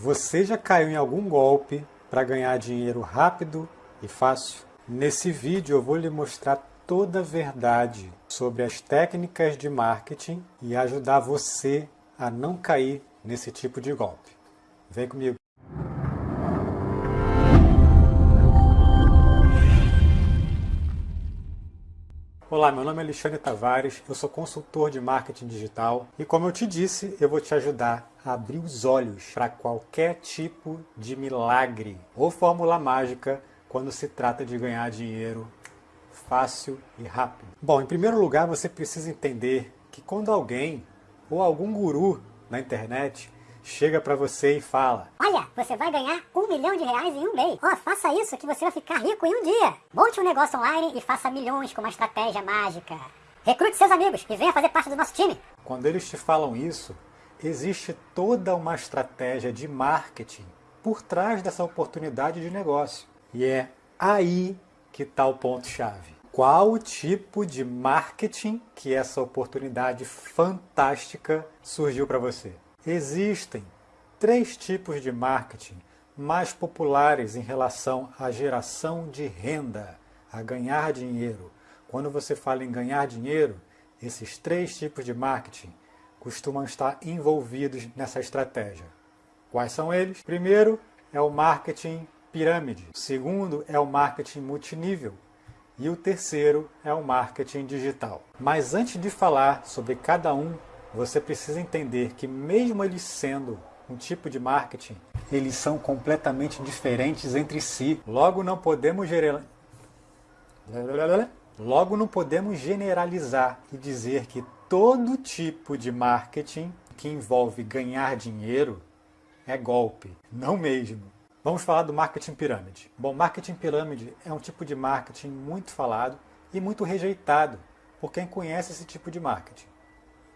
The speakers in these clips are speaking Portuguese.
Você já caiu em algum golpe para ganhar dinheiro rápido e fácil? Nesse vídeo eu vou lhe mostrar toda a verdade sobre as técnicas de marketing e ajudar você a não cair nesse tipo de golpe. Vem comigo! Olá, meu nome é Alexandre Tavares, eu sou consultor de marketing digital e como eu te disse, eu vou te ajudar a abrir os olhos para qualquer tipo de milagre ou fórmula mágica quando se trata de ganhar dinheiro fácil e rápido. Bom, em primeiro lugar, você precisa entender que quando alguém ou algum guru na internet chega para você e fala Olha, você vai ganhar um milhão de reais em um mês. Ó, oh, faça isso que você vai ficar rico em um dia. Monte um negócio online e faça milhões com uma estratégia mágica. Recrute seus amigos e venha fazer parte do nosso time. Quando eles te falam isso, existe toda uma estratégia de marketing por trás dessa oportunidade de negócio. E é aí que está o ponto-chave. Qual o tipo de marketing que essa oportunidade fantástica surgiu para você? Existem três tipos de marketing mais populares em relação à geração de renda, a ganhar dinheiro. Quando você fala em ganhar dinheiro, esses três tipos de marketing costumam estar envolvidos nessa estratégia. Quais são eles? Primeiro é o marketing pirâmide. O segundo é o marketing multinível. E o terceiro é o marketing digital. Mas antes de falar sobre cada um você precisa entender que mesmo eles sendo um tipo de marketing, eles são completamente diferentes entre si. Logo não podemos Logo não podemos generalizar e dizer que todo tipo de marketing que envolve ganhar dinheiro é golpe. Não mesmo. Vamos falar do marketing pirâmide. Bom, marketing pirâmide é um tipo de marketing muito falado e muito rejeitado por quem conhece esse tipo de marketing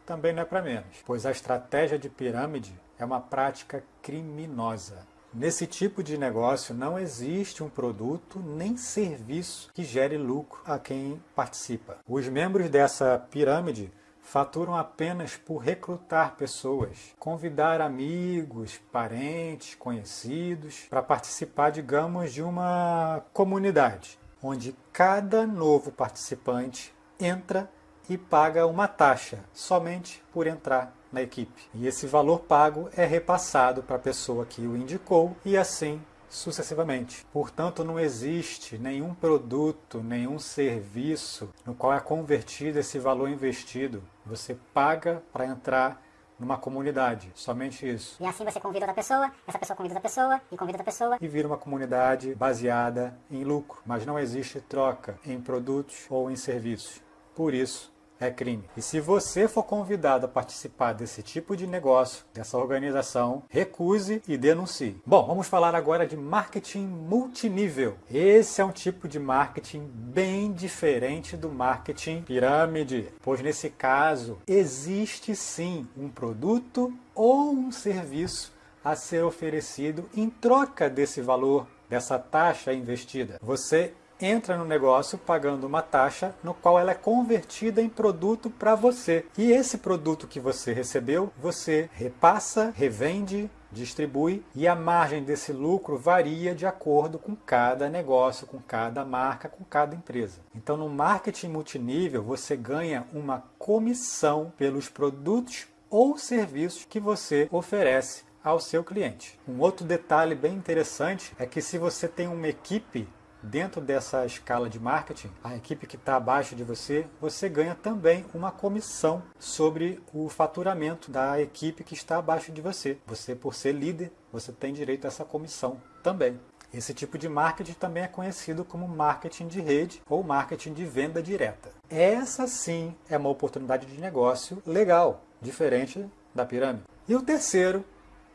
também não é para menos, pois a estratégia de pirâmide é uma prática criminosa. Nesse tipo de negócio não existe um produto nem serviço que gere lucro a quem participa. Os membros dessa pirâmide faturam apenas por recrutar pessoas, convidar amigos, parentes, conhecidos para participar, digamos, de uma comunidade, onde cada novo participante entra e paga uma taxa somente por entrar na equipe. E esse valor pago é repassado para a pessoa que o indicou e assim sucessivamente. Portanto, não existe nenhum produto, nenhum serviço no qual é convertido esse valor investido. Você paga para entrar numa comunidade, somente isso. E assim você convida outra pessoa, essa pessoa convida outra pessoa, e convida outra pessoa. E vira uma comunidade baseada em lucro, mas não existe troca em produtos ou em serviços. Por isso, é crime. E se você for convidado a participar desse tipo de negócio, dessa organização, recuse e denuncie. Bom, vamos falar agora de marketing multinível. Esse é um tipo de marketing bem diferente do marketing pirâmide, pois nesse caso existe sim um produto ou um serviço a ser oferecido em troca desse valor, dessa taxa investida. Você entra no negócio pagando uma taxa no qual ela é convertida em produto para você. E esse produto que você recebeu, você repassa, revende, distribui e a margem desse lucro varia de acordo com cada negócio, com cada marca, com cada empresa. Então no marketing multinível você ganha uma comissão pelos produtos ou serviços que você oferece ao seu cliente. Um outro detalhe bem interessante é que se você tem uma equipe dentro dessa escala de marketing, a equipe que está abaixo de você, você ganha também uma comissão sobre o faturamento da equipe que está abaixo de você. Você, por ser líder, você tem direito a essa comissão também. Esse tipo de marketing também é conhecido como marketing de rede ou marketing de venda direta. Essa sim é uma oportunidade de negócio legal, diferente da pirâmide. E o terceiro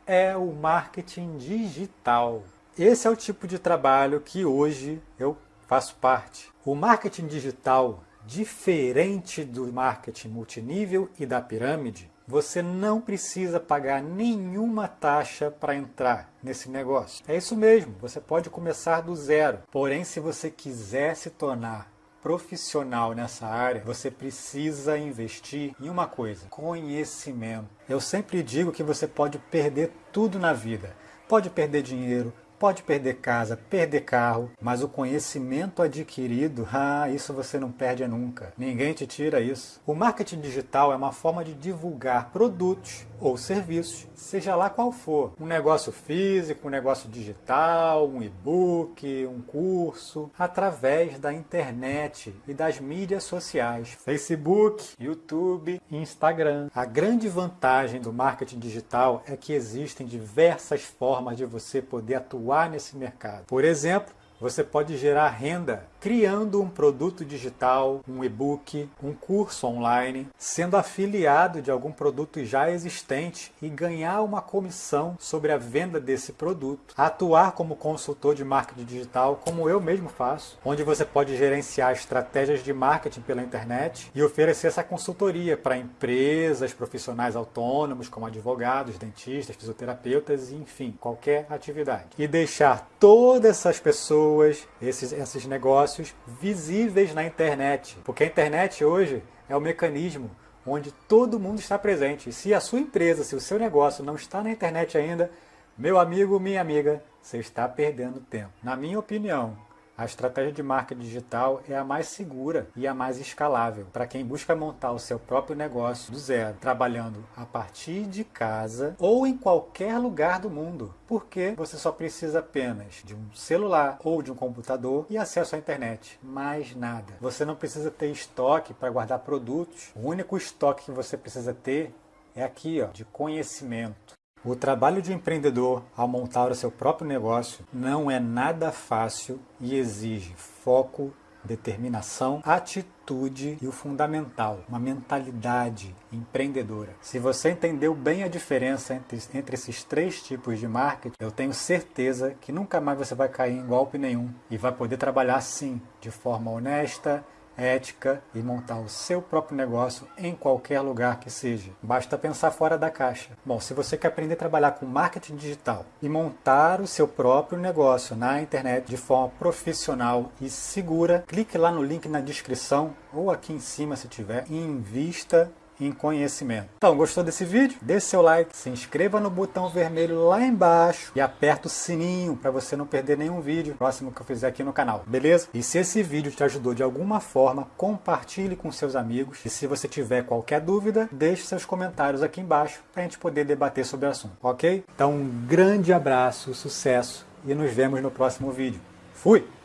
é o marketing digital. Esse é o tipo de trabalho que hoje eu faço parte. O marketing digital, diferente do marketing multinível e da pirâmide, você não precisa pagar nenhuma taxa para entrar nesse negócio. É isso mesmo, você pode começar do zero. Porém, se você quiser se tornar profissional nessa área, você precisa investir em uma coisa, conhecimento. Eu sempre digo que você pode perder tudo na vida, pode perder dinheiro, Pode perder casa, perder carro, mas o conhecimento adquirido, ah, isso você não perde nunca. Ninguém te tira isso. O marketing digital é uma forma de divulgar produtos ou serviços, seja lá qual for. Um negócio físico, um negócio digital, um e-book, um curso, através da internet e das mídias sociais, Facebook, YouTube, Instagram. A grande vantagem do marketing digital é que existem diversas formas de você poder atuar atuar nesse mercado. Por exemplo, você pode gerar renda criando um produto digital, um e-book, um curso online, sendo afiliado de algum produto já existente e ganhar uma comissão sobre a venda desse produto. Atuar como consultor de marketing digital, como eu mesmo faço, onde você pode gerenciar estratégias de marketing pela internet e oferecer essa consultoria para empresas, profissionais autônomos, como advogados, dentistas, fisioterapeutas, enfim, qualquer atividade. E deixar todas essas pessoas pessoas, esses, esses negócios visíveis na internet. Porque a internet hoje é o mecanismo onde todo mundo está presente. E se a sua empresa, se o seu negócio não está na internet ainda, meu amigo, minha amiga, você está perdendo tempo. Na minha opinião, a estratégia de marketing digital é a mais segura e a mais escalável para quem busca montar o seu próprio negócio do zero, trabalhando a partir de casa ou em qualquer lugar do mundo, porque você só precisa apenas de um celular ou de um computador e acesso à internet, mais nada. Você não precisa ter estoque para guardar produtos, o único estoque que você precisa ter é aqui, ó, de conhecimento. O trabalho de empreendedor ao montar o seu próprio negócio não é nada fácil e exige foco, determinação, atitude e o fundamental, uma mentalidade empreendedora. Se você entendeu bem a diferença entre, entre esses três tipos de marketing, eu tenho certeza que nunca mais você vai cair em golpe nenhum e vai poder trabalhar sim, de forma honesta, ética e montar o seu próprio negócio em qualquer lugar que seja. Basta pensar fora da caixa. Bom, se você quer aprender a trabalhar com marketing digital e montar o seu próprio negócio na internet de forma profissional e segura, clique lá no link na descrição ou aqui em cima se tiver e invista em conhecimento. Então, gostou desse vídeo? Deixe seu like, se inscreva no botão vermelho lá embaixo e aperta o sininho para você não perder nenhum vídeo próximo que eu fizer aqui no canal, beleza? E se esse vídeo te ajudou de alguma forma, compartilhe com seus amigos e se você tiver qualquer dúvida, deixe seus comentários aqui embaixo para a gente poder debater sobre o assunto, ok? Então, um grande abraço, sucesso e nos vemos no próximo vídeo. Fui!